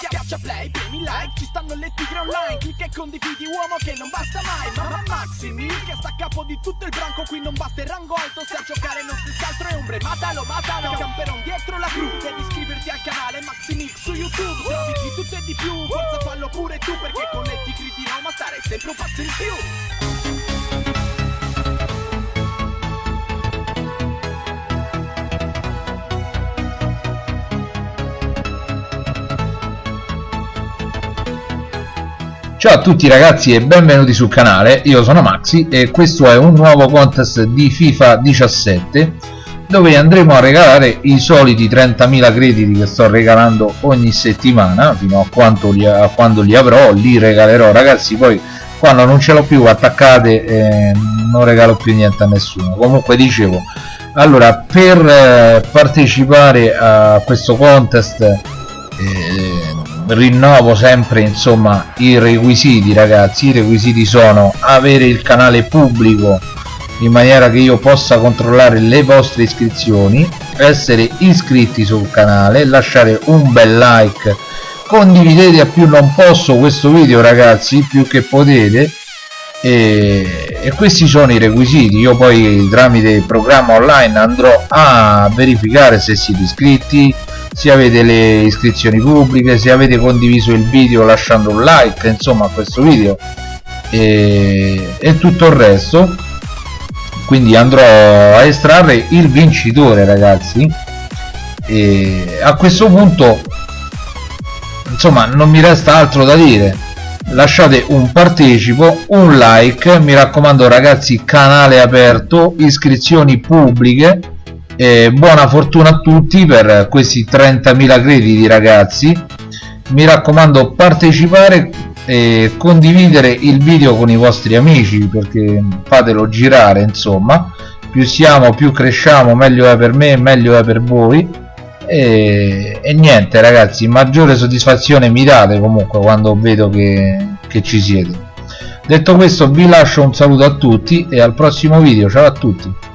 schiaccia play, premi like Ci stanno le tigre online. Clicca e condividi uomo che non basta mai. Mamma Maxi Mil che sta a capo di tutto il branco. Qui non batte il rango alto Se a giocare non si altro è ombre. Matalo, matalo. Camperon dietro la cru. Devi iscriverti al canale Maxi Mix su YouTube. Trovi di tutto e di più Forza fallo pure tu Perché con le tigre di Roma stare sempre un passo in più Ciao a tutti ragazzi e benvenuti sul canale, io sono Maxi e questo è un nuovo contest di FIFA 17 dove andremo a regalare i soliti 30.000 crediti che sto regalando ogni settimana fino a, li, a, quando li avrò, li regalerò. Ragazzi poi quando non ce l'ho più attaccate eh, non regalo più niente a nessuno. Comunque dicevo allora per eh, partecipare a questo contest eh, rinnovo sempre insomma i requisiti ragazzi. I requisiti sono avere il canale pubblico in maniera che io possa controllare le vostre iscrizioni essere iscritti sul canale lasciare un bel like. Condividete a più non posso questo video ragazzi più che potete. E, e questi sono i requisiti. Io poi tramite il programma online andrò a verificare se siete iscritti se avete le iscrizioni pubbliche se avete condiviso il video lasciando un like insomma a questo video e, e tutto il resto. Quindi andrò a estrarre il vincitore ragazzi. E a questo punto insomma non mi resta altro da dire. Lasciate un partecipo un like. Mi raccomando ragazzi canale aperto iscrizioni pubbliche eh, buona fortuna a tutti per questi 30.000 crediti ragazzi. Mi raccomando partecipare e condividere il video con i vostri amici perché fatelo girare insomma. Più siamo più cresciamo meglio è per me meglio è per voi. E, e niente ragazzi maggiore soddisfazione mi date comunque quando vedo che, che ci siete. Detto questo vi lascio un saluto a tutti e al prossimo video. Ciao a tutti